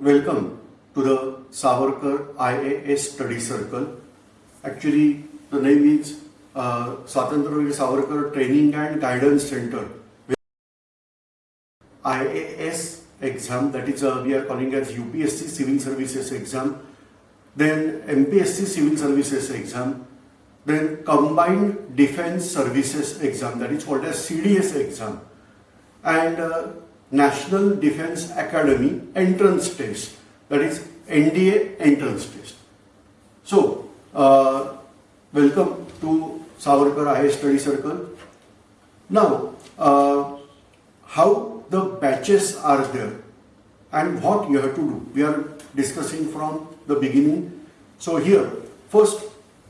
Welcome to the Savarkar IAS Study Circle. Actually, the name is uh, Swatantraveer Savarkar Training and Guidance Center. IAS exam, that is uh, we are calling as UPSC Civil Services exam, then MPSC Civil Services exam, then Combined Defense Services exam, that is called as CDS exam, and uh, National Defense Academy entrance test, that is NDA entrance test. So, uh, welcome to Savarkar IAS Study Circle. Now, uh, how the batches are there and what you have to do. We are discussing from the beginning. So here, first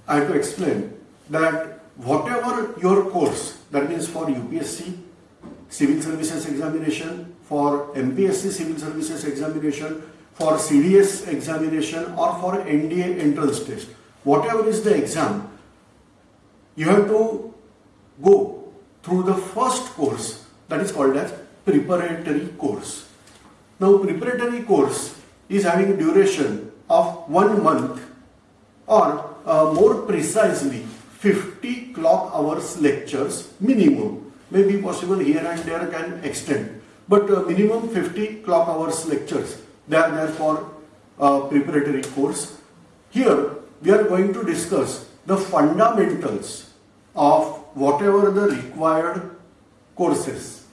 I have to explain that whatever your course, that means for UPSC, Civil Services Examination, for MPSC Civil Services Examination, for CDS examination or for NDA entrance test, whatever is the exam, you have to go through the first course that is called as preparatory course. Now preparatory course is having duration of one month or uh, more precisely 50 clock hours lectures minimum. Maybe possible here and there can extend but uh, minimum 50 clock hours lectures they are there for uh, preparatory course. Here we are going to discuss the fundamentals of whatever the required courses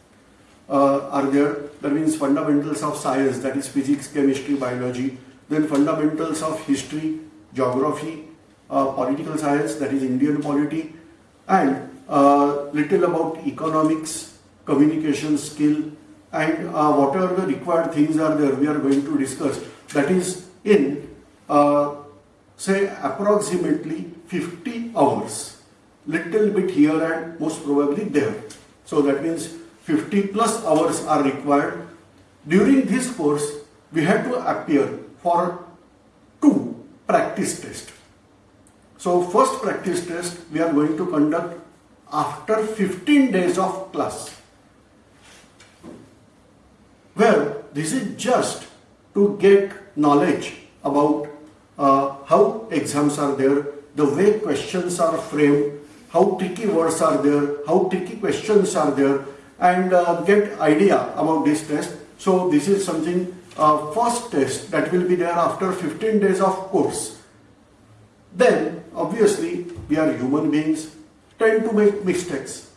uh, are there. That means fundamentals of science, that is physics, chemistry, biology. Then fundamentals of history, geography, uh, political science, that is Indian polity. And little about economics, communication skill, and uh, whatever the required things are there, we are going to discuss. That is in, uh, say, approximately 50 hours. Little bit here and most probably there. So that means 50 plus hours are required. During this course, we have to appear for two practice tests. So first practice test we are going to conduct after 15 days of class. Well, this is just to get knowledge about uh, how exams are there, the way questions are framed, how tricky words are there, how tricky questions are there, and uh, get idea about this test. So this is something uh, first test that will be there after 15 days of course. Then obviously we are human beings, tend to make mistakes.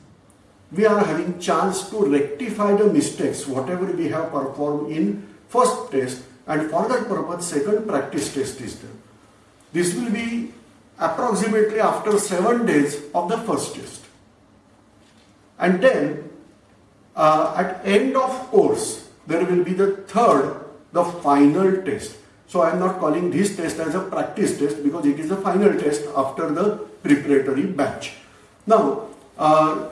We are having chance to rectify the mistakes whatever we have performed in first test and for that purpose second practice test is there. This will be approximately after 7 days of the first test. And then uh, at end of course, there will be the third, the final test. So I am not calling this test as a practice test because it is the final test after the preparatory batch. Now, uh,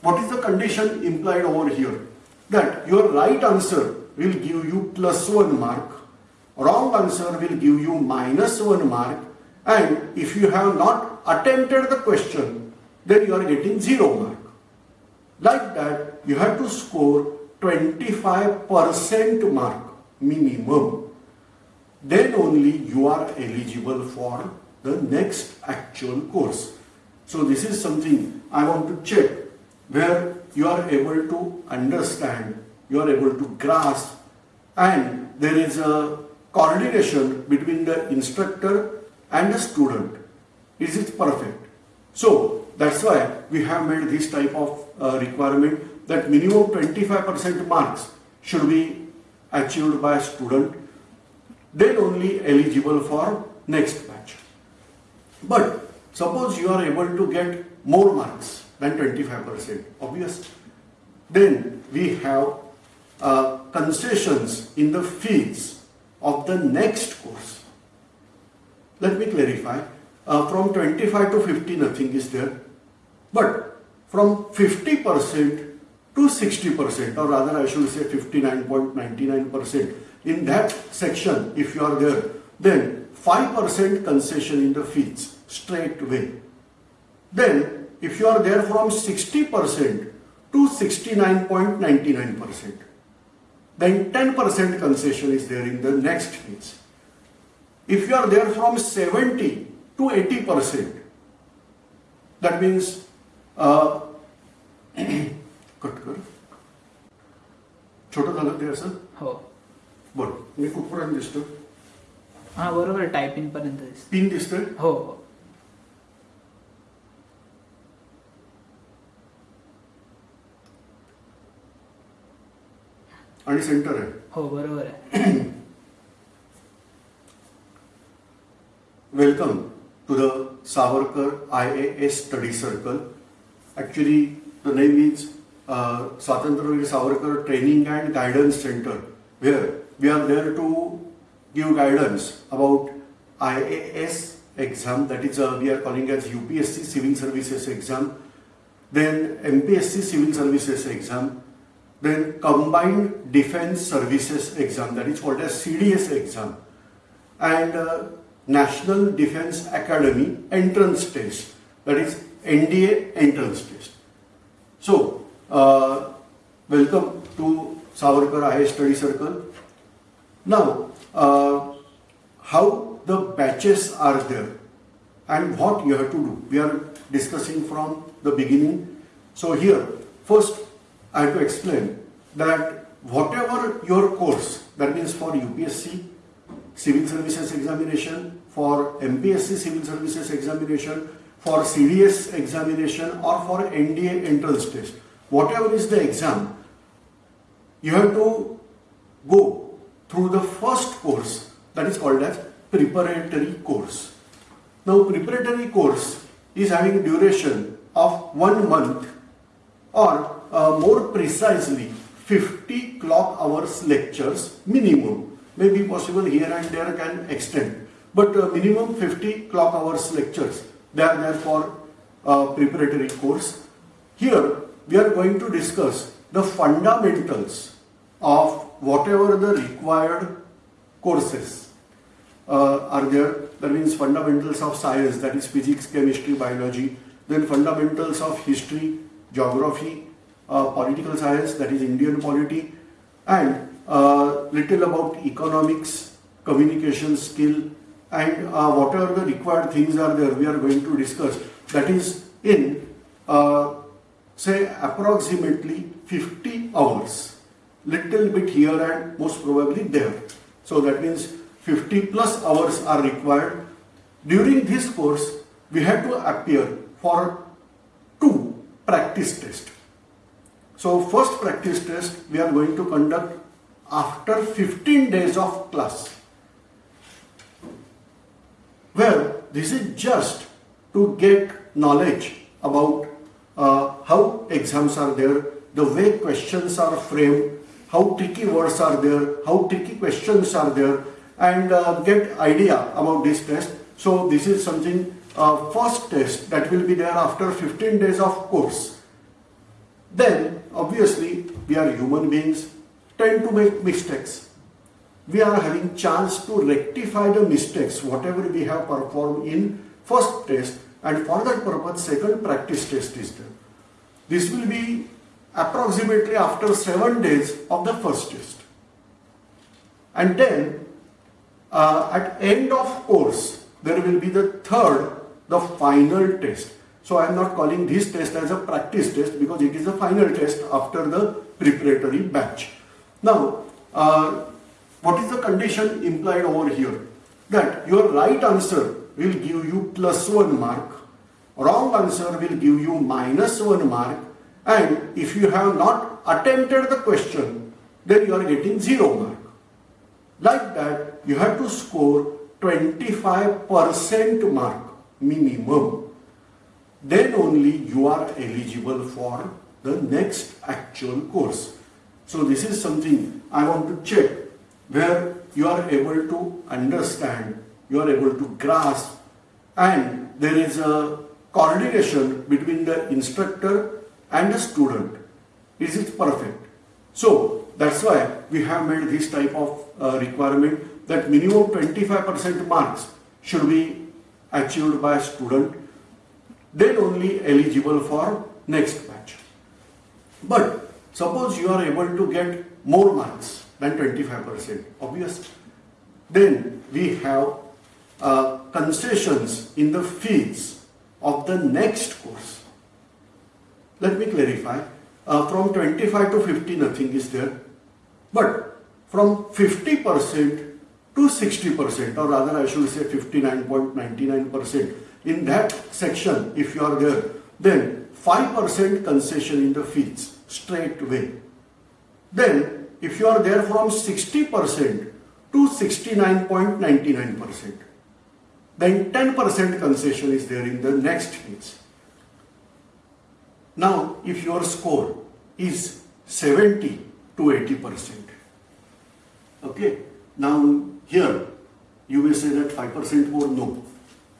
what is the condition implied over here? That your right answer will give you plus 1 mark, wrong answer will give you minus 1 mark and if you have not attempted the question, then you are getting 0 mark. Like that, you have to score 25% mark minimum. Then only you are eligible for the next actual course. So this is something I want to check where you are able to understand, you are able to grasp and there is a coordination between the instructor and the student. Is it perfect? So that's why we have made this type of uh, requirement that minimum 25% marks should be achieved by a student then only eligible for next batch. But suppose you are able to get more marks than 25%, obvious. Then we have uh, concessions in the fees of the next course. Let me clarify. Uh, from 25 to 50 nothing is there. But from 50% to 60% or rather I should say 59.99% in that section if you are there then 5% concession in the fees straight away. Then if you are there from 60% to 69.99% then 10% concession is there in the next phase. If you are there from 70 to 80%, that means uh, cut कर छोटं झालं ते असं हो बरं मी कुठपर्यंत दिसतो हा बरोबर टायपिंग पर्यंत पिन दिसतोय? हो, हो. आणि सेंटर आहे. हो बरोबर आहे. Welcome to the Savarkar I A S study circle actually the name is Swatantryaveer Savarkar training and guidance centre where we are there to give guidance about IAS exam, that is, uh, we are calling as UPSC Civil Services exam, then MPSC Civil Services exam, then Combined Defense Services exam, that is called as CDS exam, and uh, National Defense Academy entrance test, that is NDA entrance test. So, uh, welcome to Savarkar IAS Study Circle. Now, uh, how the batches are there and what you have to do. We are discussing from the beginning. So here, first I have to explain that whatever your course, that means for UPSC, Civil Services Examination, for MPSC Civil Services Examination, for CDS examination or for NDA entrance test, whatever is the exam, you have to go through the first course that is called as preparatory course. Now preparatory course is having duration of one month or uh, more precisely 50 clock hours lectures minimum. Maybe possible here and there can extend, but uh, minimum 50 clock hours lectures. They are there for uh, preparatory course. Here we are going to discuss the fundamentals of whatever the required courses uh, are there. That means fundamentals of science, that is physics, chemistry, biology. Then fundamentals of history, geography, uh, political science, that is Indian polity, and uh, little about economics, communication skill, and uh, whatever the required things are there, we are going to discuss. That is in, uh, say, approximately 50 hours. Little bit here and most probably there. So that means 50 plus hours are required. During this course, we have to appear for two practice tests. So first practice test we are going to conduct after 15 days of class. Well, this is just to get knowledge about uh, how exams are there, the way questions are framed, how tricky words are there, how tricky questions are there, and uh, get idea about this test. So this is something uh, first test that will be there after 15 days of course. Then obviously we are human beings, tend to make mistakes. We are having chance to rectify the mistakes whatever we have performed in first test and for that purpose second practice test is there. This will be approximately after 7 days of the first test. And then uh, at end of course there will be the third, the final test. So I am not calling this test as a practice test because it is a final test after the preparatory batch. Now, uh, what is the condition implied over here? That your right answer will give you plus 1 mark, wrong answer will give you minus 1 mark and if you have not attempted the question, then you are getting 0 mark. Like that, you have to score 25% mark minimum. Then only you are eligible for the next actual course. So this is something I want to check where you are able to understand, you are able to grasp and there is a coordination between the instructor and the student. Is it perfect? So that's why we have made this type of uh, requirement that minimum 25% marks should be achieved by a student, then only eligible for next batch. But suppose you are able to get more marks, than 25%. Obvious. Then we have uh, concessions in the fees of the next course. Let me clarify. Uh, from 25 to 50, nothing is there. But from 50% to 60%, or rather I should say 59.99%, in that section, if you are there, then 5% concession in the fees straight away. Then, if you are there from 60% to 69.99%, then 10% concession is there in the next phase. Now, if your score is 70 to 80%, okay, now here you may say that 5% more, no.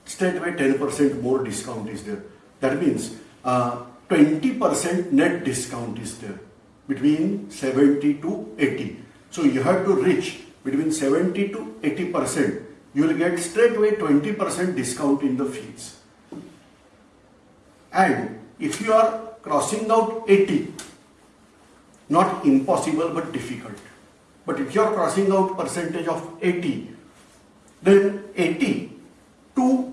Straight away 10% more discount is there. That means uh, 20% net discount is there between 70 to 80. So you have to reach between 70 to 80 percent. You will get straight away 20 percent discount in the fees. And if you are crossing out 80, not impossible but difficult. But if you are crossing out percentage of 80, then 80 to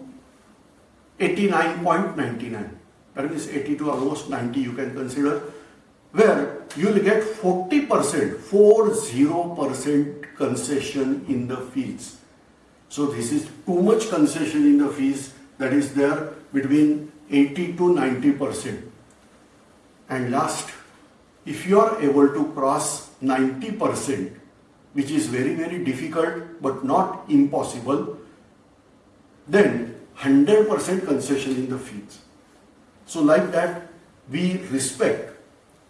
89.99. That means 80 to almost 90 you can consider where you will get 40%, 40% concession in the fees. So this is too much concession in the fees that is there between 80 to 90%. And last, if you are able to cross 90%, which is very, very difficult but not impossible, then 100% concession in the fees. So like that, we respect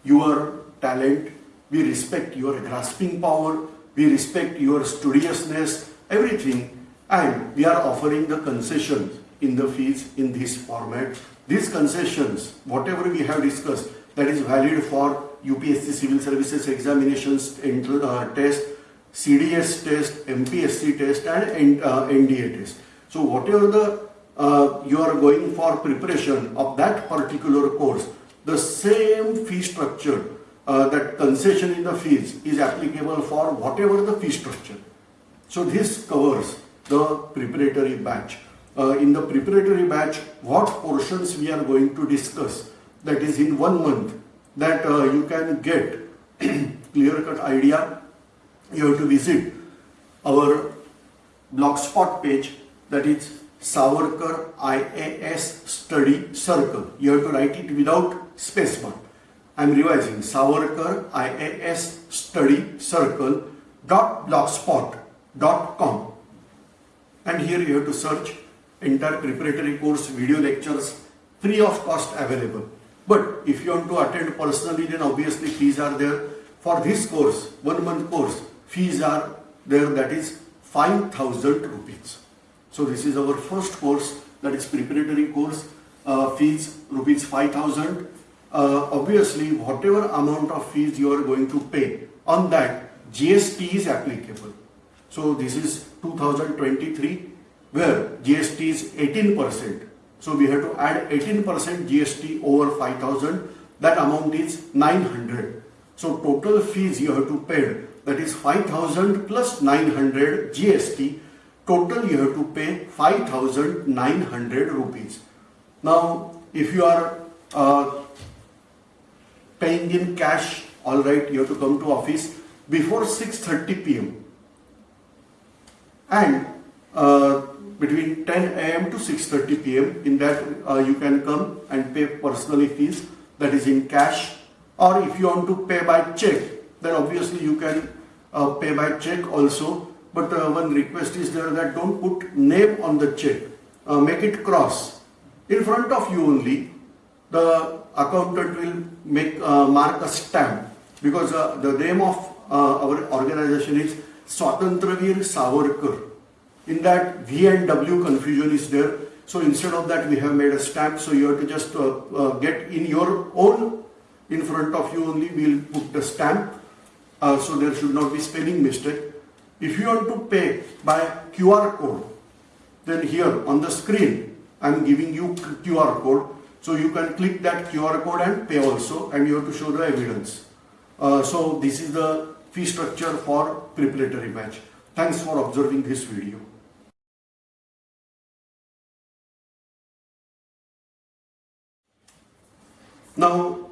your talent, we respect your grasping power, we respect your studiousness, everything, and we are offering the concessions in the fees in this format. These concessions, whatever we have discussed, that is valid for UPSC Civil Services examinations uh, test, CDS test, MPSC test, and uh, NDA test. So whatever the uh, you are going for preparation of that particular course, the same fee structure, uh, that concession in the fees is applicable for whatever the fee structure. So this covers the preparatory batch. Uh, in the preparatory batch, what portions we are going to discuss, that is in one month, that uh, you can get clear-cut idea, you have to visit our blogspot page, that is Savarkar IAS Study Circle. You have to write it without space spacebar. I am revising Savarkar IAS Study Circle dot blogspot dot com and here you have to search entire preparatory course video lectures free of cost available but if you want to attend personally then obviously fees are there for this course one month course fees are there that is 5000 rupees so this is our first course that is preparatory course uh, fees rupees 5000 uh, obviously whatever amount of fees you are going to pay on that GST is applicable. So this is 2023 where GST is 18%. So we have to add 18% GST over 5000 that amount is 900. So total fees you have to pay that is 5000 plus 900 GST total you have to pay 5900 rupees. Now if you are uh, paying in cash, all right, you have to come to office before 6.30 p.m. And 10 a.m. to 6.30 p.m. in that uh, you can come and pay personally fees that is in cash or if you want to pay by check then obviously you can uh, pay by check also but uh, one request is there that don't put name on the check uh, make it cross in front of you only the accountant will make uh, mark a stamp because uh, the name of our organization is Swatantravir Savarkar. In that V and W confusion is there. So instead of that we have made a stamp. So you have to just uh, uh, get in your own, in front of you only we will put the stamp. Uh, so there should not be spelling mistake. If you want to pay by QR code, then here on the screen I am giving you QR code so you can click that QR code and pay also and you have to show the evidence. Uh, so this is the fee structure for preparatory batch. Thanks for observing this video. Now,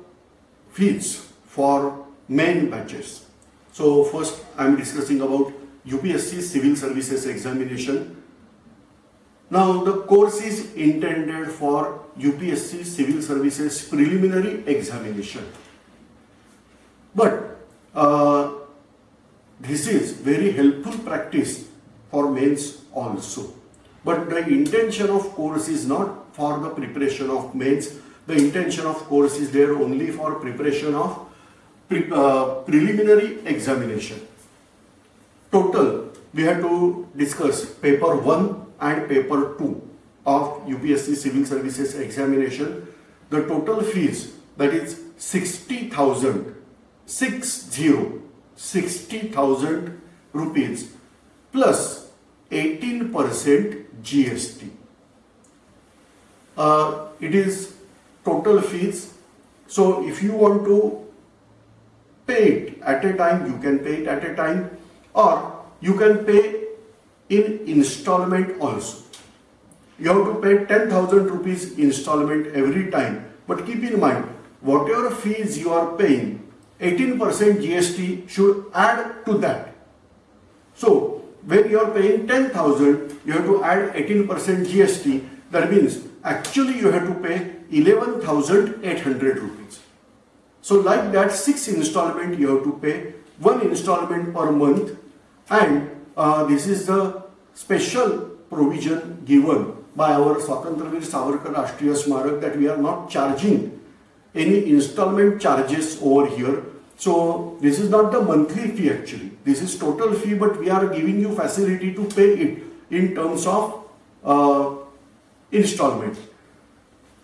fees for main batches. So first I am discussing about UPSC Civil Services Examination. Now the course is intended for UPSC Civil Services Preliminary Examination. But uh, this is very helpful practice for mains also. But the intention of course is not for the preparation of mains. The intention of course is there only for preparation of pre uh, preliminary examination. Total, we have to discuss paper 1 and paper 2 of UPSC Civil Services examination. The total fees that is 60,000, 60, 60,000 rupees plus 18% GST. Uh, it is total fees. So if you want to pay it at a time, you can pay it at a time or you can pay in installment also. You have to pay 10,000 rupees installment every time. But keep in mind, whatever fees you are paying, 18% GST should add to that. So, when you are paying 10,000, you have to add 18% GST. That means actually you have to pay 11,800 rupees. So like that, six installment you have to pay, one installment per month and uh, this is the special provision given by our Swatantravir Savarkar Rashtriya Smarak that we are not charging any installment charges over here. So this is not the monthly fee actually. This is total fee but we are giving you facility to pay it in terms of uh, installment.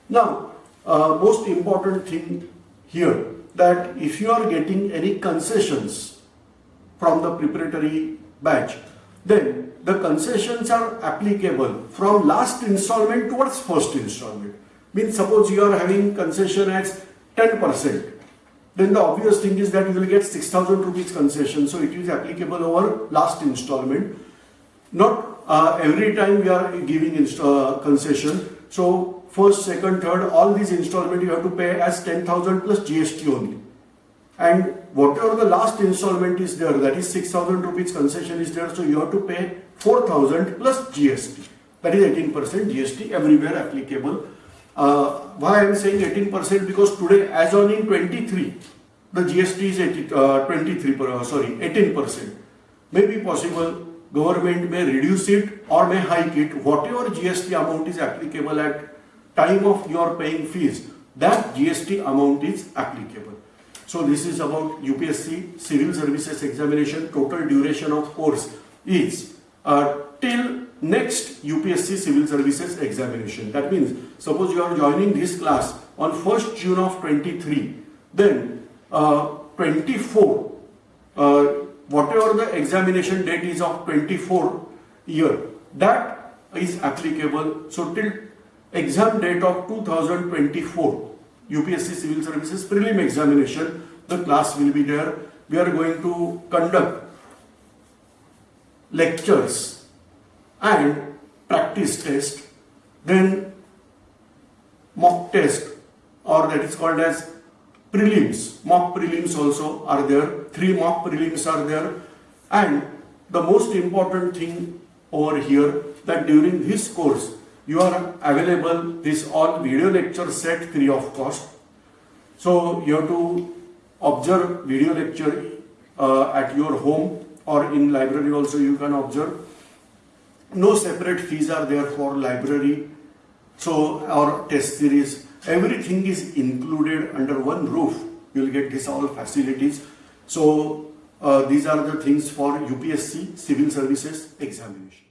Now, uh, most important thing here that if you are getting any concessions from the preparatory batch, then the concessions are applicable from last installment towards first installment. Means suppose you are having concession as 10%, then the obvious thing is that you will get 6000 rupees concession. So it is applicable over last installment. Not uh, every time we are giving uh, concession. So first, second, third, all these installment you have to pay as 10,000 plus GST only. And whatever the last installment is there, that is 6,000 rupees concession is there, so you have to pay 4,000 plus GST. That is 18% GST everywhere applicable. Uh, why I am saying 18% because today as on in 23, the GST is 80, uh, 23, uh, sorry, 18%. May be possible government may reduce it or may hike it, whatever GST amount is applicable at time of your paying fees, that GST amount is applicable. So this is about UPSC Civil Services Examination. Total duration of course is uh, till next UPSC Civil Services Examination. That means suppose you are joining this class on 1st June of 23, then uh, 24, uh, whatever the examination date is of 24 year, that is applicable. So till exam date of 2024, UPSC Civil Services prelim examination, the class will be there. We are going to conduct lectures and practice test, then mock test or that is called as prelims. Mock prelims also are there. Three mock prelims are there. And the most important thing over here that during this course you are available this all video lecture set free of cost. So you have to observe video lecture uh, at your home or in library also you can observe. No separate fees are there for library. So our test series, everything is included under one roof. You will get this all facilities. So uh, these are the things for UPSC Civil Services examination.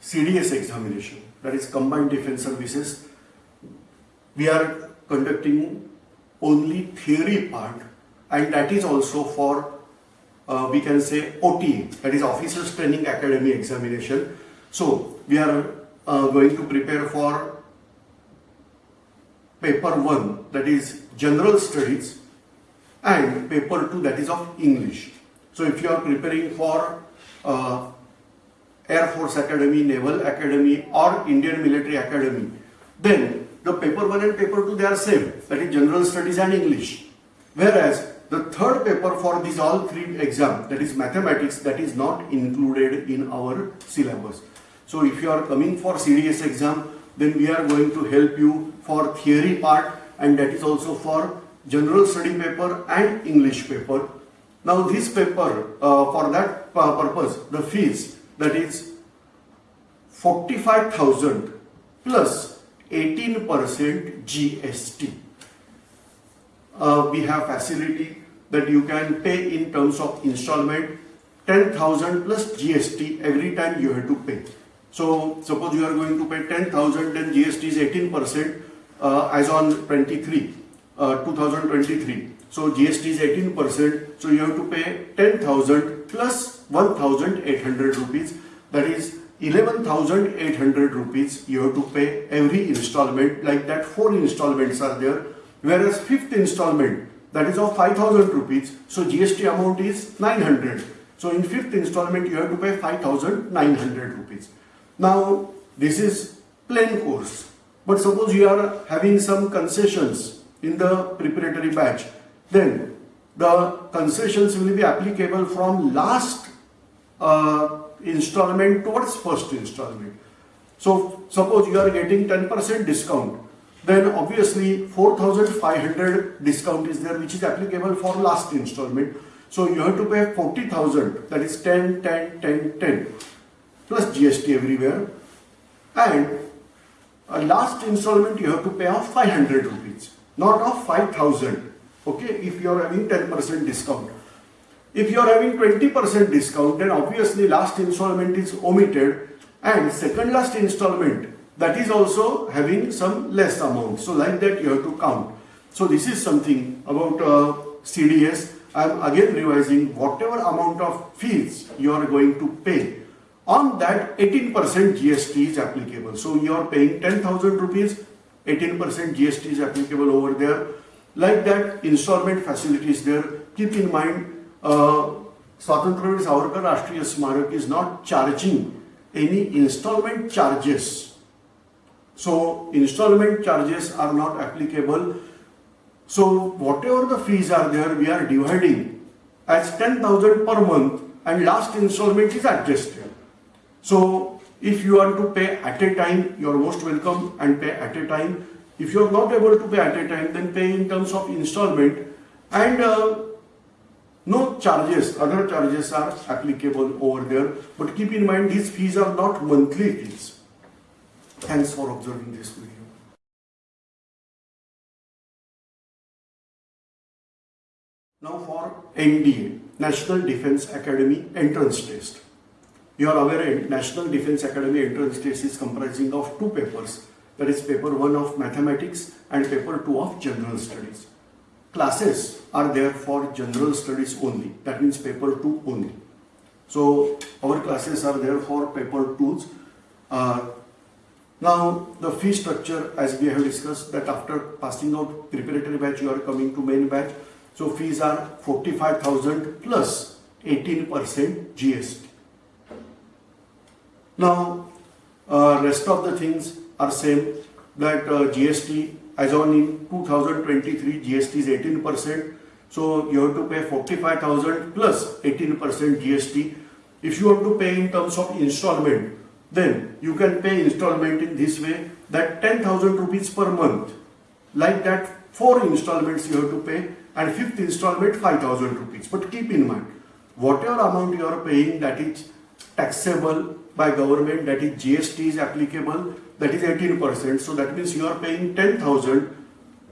CDS examination, that is Combined Defense Services, we are conducting only theory part and that is also for uh, we can say OTA, that is Officers Training Academy examination. So we are uh, going to prepare for paper 1 that is general studies and paper 2 that is of English. So if you are preparing for uh, Air Force Academy, Naval Academy or Indian Military Academy, then the paper 1 and paper 2 they are same that is general studies and English. Whereas the third paper for these all three exam that is mathematics that is not included in our syllabus. So if you are coming for CDS exam then we are going to help you for theory part and that is also for general study paper and English paper. Now this paper uh, for that uh, purpose the fees that is 45,000 plus 18% GST. Uh, we have facility that you can pay in terms of installment 10,000 plus GST every time you have to pay. So suppose you are going to pay 10,000 then GST is 18% uh, as on 23, uh, 2023. So GST is 18%. So you have to pay 10,000 plus 1,800 rupees. That is 11,800 rupees you have to pay every installment. Like that four installments are there. Whereas fifth installment that is of 5,000 rupees. So GST amount is 900. So in fifth installment you have to pay 5,900 rupees. Now this is plain course. But suppose you are having some concessions in the preparatory batch, then the concessions will be applicable from last uh, installment towards first installment. So suppose you are getting 10% discount, then obviously 4500 discount is there which is applicable for last installment. So you have to pay 40,000 that is 10, 10, 10, 10 plus GST everywhere and uh, last installment you have to pay of 500 rupees not of 5000 okay if you are having 10% discount if you are having 20% discount then obviously last installment is omitted and second last installment that is also having some less amount so like that you have to count so this is something about uh, CDS I am again revising whatever amount of fees you are going to pay on that 18% GST is applicable. So you are paying 10,000 rupees, 18% GST is applicable over there. Like that installment facility is there. Keep in mind, Swatantraveer Savarkar Rashtriya Smarak is not charging any installment charges. So installment charges are not applicable. So whatever the fees are there, we are dividing as 10,000 per month and last installment is adjusted. So if you want to pay at a time, you are most welcome and pay at a time. If you are not able to pay at a time, then pay in terms of installment and uh, no charges, other charges are applicable over there. But keep in mind these fees are not monthly fees. Thanks for observing this video. Now for NDA, National Defense Academy Entrance Test. You are aware eh, National Defense Academy entrance test is comprising of two papers. That is paper 1 of mathematics and paper 2 of general studies. Classes are there for general studies only. That means paper 2 only. So our classes are there for paper 2s. Uh, now the fee structure as we have discussed that after passing out preparatory batch you are coming to main batch. So fees are 45,000 plus 18% GST. Now, uh, rest of the things are same that uh, GST as on in 2023 GST is 18%. So you have to pay 45,000 plus 18% GST. If you have to pay in terms of installment, then you can pay installment in this way that 10,000 rupees per month. Like that, four installments you have to pay and fifth installment 5,000 rupees. But keep in mind, whatever amount you are paying that is taxable by government that is GST is applicable that is 18%. So that means you are paying 10,000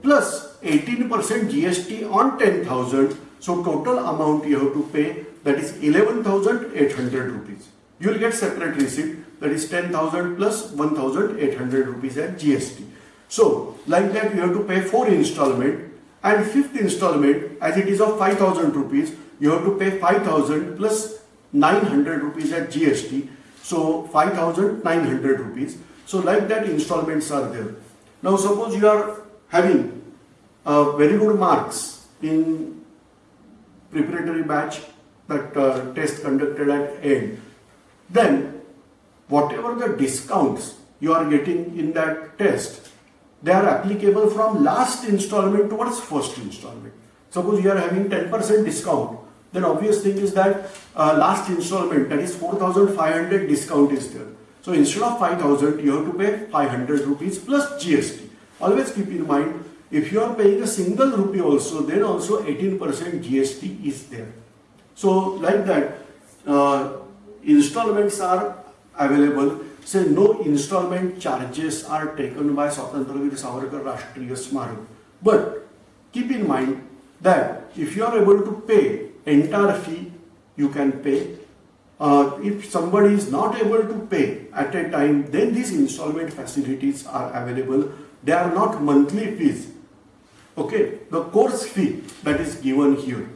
plus 18% GST on 10,000. So total amount you have to pay that is 11,800 rupees. You will get separate receipt that is 10,000 plus 1,800 rupees at GST. So like that you have to pay 4 installment and fifth installment as it is of 5,000 rupees you have to pay 5,000 plus 900 rupees at GST so 5,900 rupees. So like that installments are there. Now suppose you are having uh, very good marks in preparatory batch that uh, test conducted at end, then whatever the discounts you are getting in that test, they are applicable from last installment towards first installment. Suppose you are having 10% discount, then obvious thing is that uh, last installment that is 4500 discount is there. So instead of 5000 you have to pay 500 rupees plus GST. Always keep in mind if you are paying a single rupee also then also 18% GST is there. So like that uh, installments are available say no installment charges are taken by Swatantraveer Savarkar Rashtriya Smarak. But keep in mind that if you are able to pay entire fee, you can pay. Uh, if somebody is not able to pay at a time, then these installment facilities are available. They are not monthly fees. Okay, the course fee that is given here